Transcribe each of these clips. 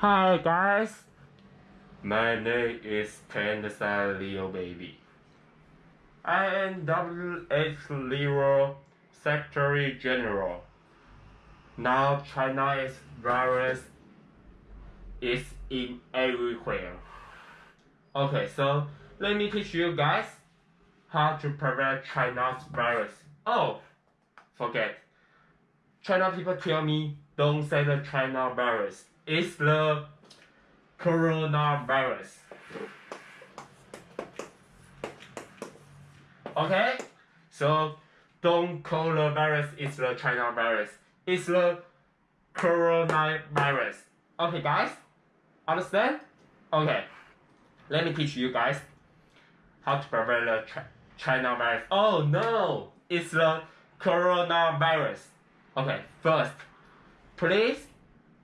Hi guys, my name is Panda Leo Baby. I am WH Leo Secretary General. Now China's virus is in everywhere. Okay, so let me teach you guys how to prevent China's virus. Oh, forget. China people tell me don't say the China virus. It's the coronavirus. Okay? So don't call the virus it's the China virus. It's the coronavirus. Okay guys? Understand? Okay. Let me teach you guys how to prevent the China virus. Oh no! It's the coronavirus. Okay, first, please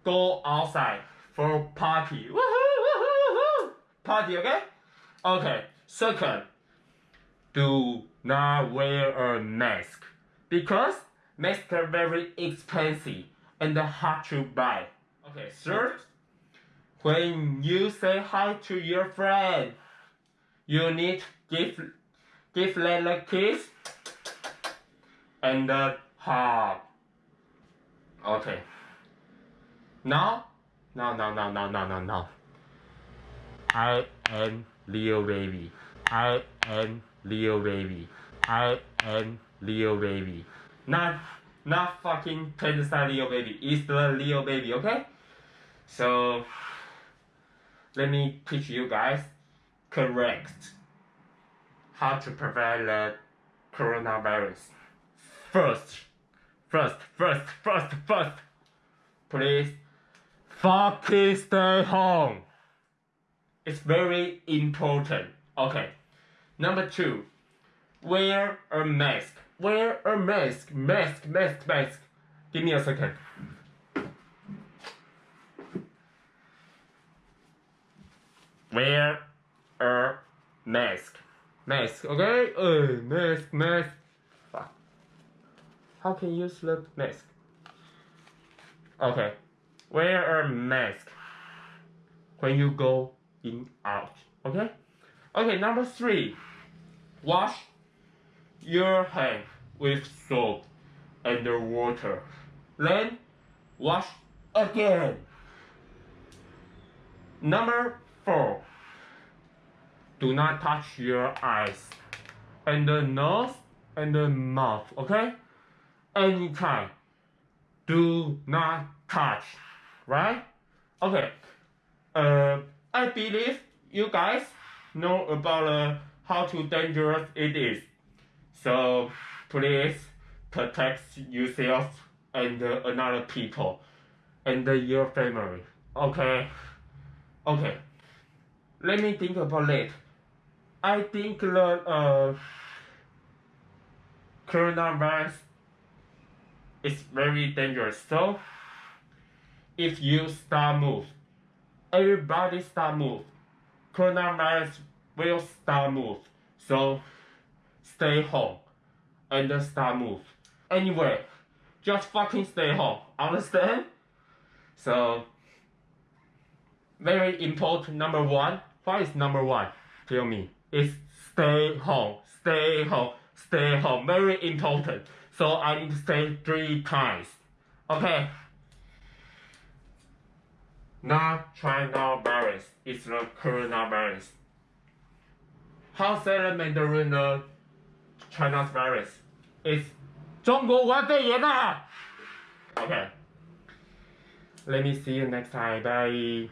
go outside for party. Woohoo, woohoo, woohoo! Party, okay? Okay, second, do not wear a mask because masks are very expensive and hard to buy. Okay, third, when you say hi to your friend, you need give give them a kiss and a hug. Okay. Now, now, now, now, now, now, now. I am Leo baby. I am Leo baby. I am Leo baby. Not, not fucking Panda Leo baby. It's the Leo baby, okay? So, let me teach you guys correct how to prevent the coronavirus. First, first, first, first, first, please fucking stay home. It's very important. Okay. Number two, wear a mask. Wear a mask. Mask, mask, mask. Give me a second. Wear a mask. Mask, okay? Uh, mask, mask. Fuck. How can you the mask? Okay. Wear a mask when you go in out. Okay? Okay, number three. Wash your hand with soap and water. Then wash again. Number four. Do not touch your eyes and the nose and the mouth, okay? Anytime. Do not touch, right? Okay. Uh, I believe you guys know about uh, how too dangerous it is. So please protect yourself and uh, another people and uh, your family. Okay. Okay. Let me think about it. I think the uh, coronavirus is very dangerous. So if you start move, everybody start move. Coronavirus will start move. So stay home and start move. Anyway, just fucking stay home. Understand? So very important number one. What is number one? Tell me. It's stay home, stay home, stay home. Very important. So I need to say three times. Okay Not China virus, it's the coronavirus. How say the Mandarin the China's virus? It's 中国武汉肺炎啊! Okay. Let me see you next time. Bye.